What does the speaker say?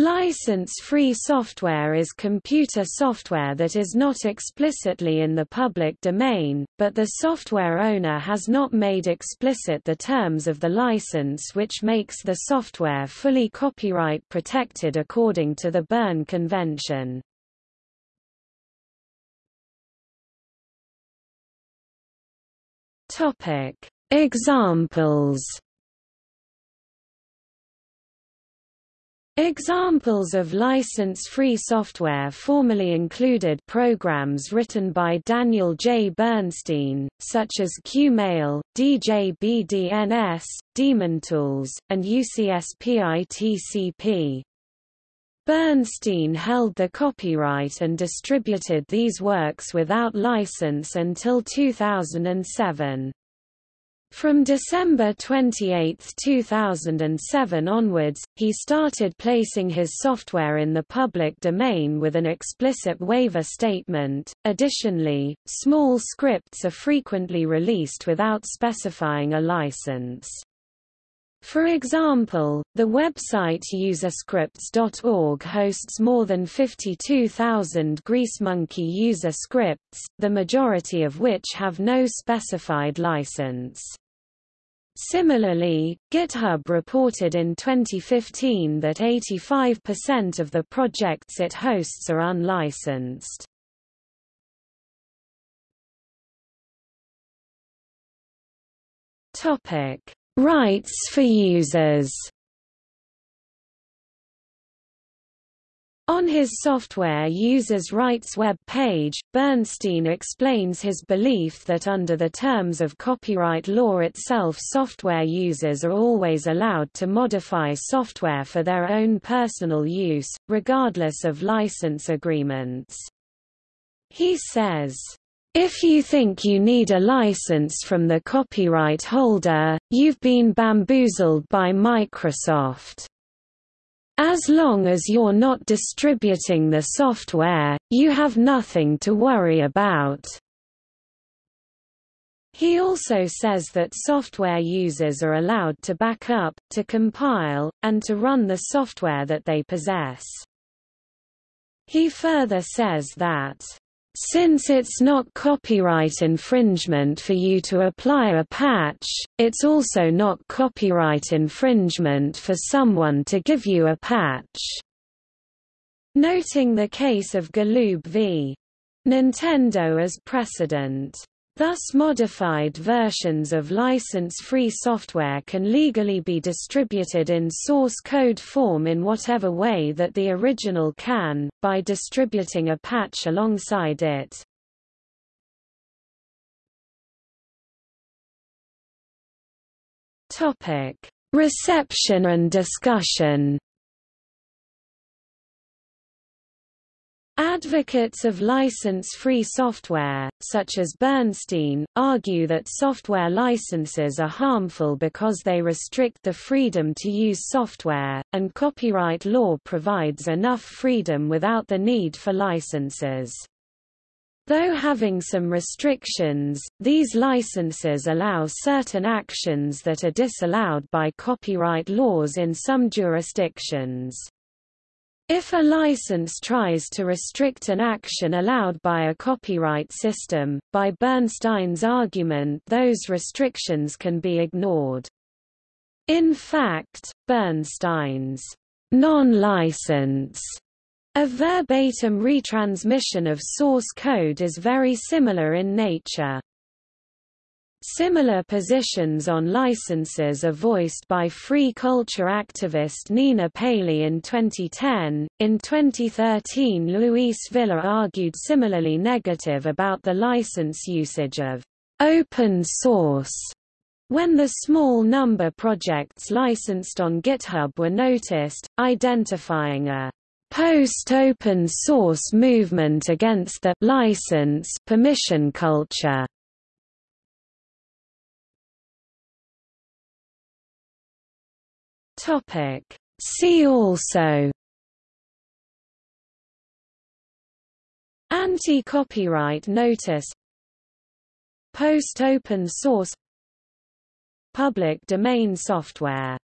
License-free software is computer software that is not explicitly in the public domain, but the software owner has not made explicit the terms of the license which makes the software fully copyright protected according to the Berne Convention. Examples Examples of license-free software formerly included programs written by Daniel J. Bernstein, such as QMail, DJBDNS, DaemonTools, and UCSPITCP. Bernstein held the copyright and distributed these works without license until 2007. From December 28, 2007 onwards, he started placing his software in the public domain with an explicit waiver statement. Additionally, small scripts are frequently released without specifying a license. For example, the website userscripts.org hosts more than 52,000 GreaseMonkey user scripts, the majority of which have no specified license. Similarly, GitHub reported in 2015 that 85% of the projects it hosts are unlicensed. Topic: Rights for users. On his Software Users' Rights web page, Bernstein explains his belief that under the terms of copyright law itself software users are always allowed to modify software for their own personal use, regardless of license agreements. He says, if you think you need a license from the copyright holder, you've been bamboozled by Microsoft. As long as you're not distributing the software, you have nothing to worry about. He also says that software users are allowed to back up, to compile, and to run the software that they possess. He further says that since it's not copyright infringement for you to apply a patch, it's also not copyright infringement for someone to give you a patch. Noting the case of Galoob v. Nintendo as precedent. Thus modified versions of license-free software can legally be distributed in source code form in whatever way that the original can, by distributing a patch alongside it. Reception and discussion Advocates of license-free software, such as Bernstein, argue that software licenses are harmful because they restrict the freedom to use software, and copyright law provides enough freedom without the need for licenses. Though having some restrictions, these licenses allow certain actions that are disallowed by copyright laws in some jurisdictions. If a license tries to restrict an action allowed by a copyright system, by Bernstein's argument those restrictions can be ignored. In fact, Bernstein's non-license a verbatim retransmission of source code is very similar in nature. Similar positions on licenses are voiced by free culture activist Nina Paley in 2010. In 2013, Luis Villa argued similarly negative about the license usage of open source when the small number projects licensed on GitHub were noticed, identifying a post-open source movement against the license permission culture. Topic. See also. Anti-copyright notice. Post-open source. Public domain software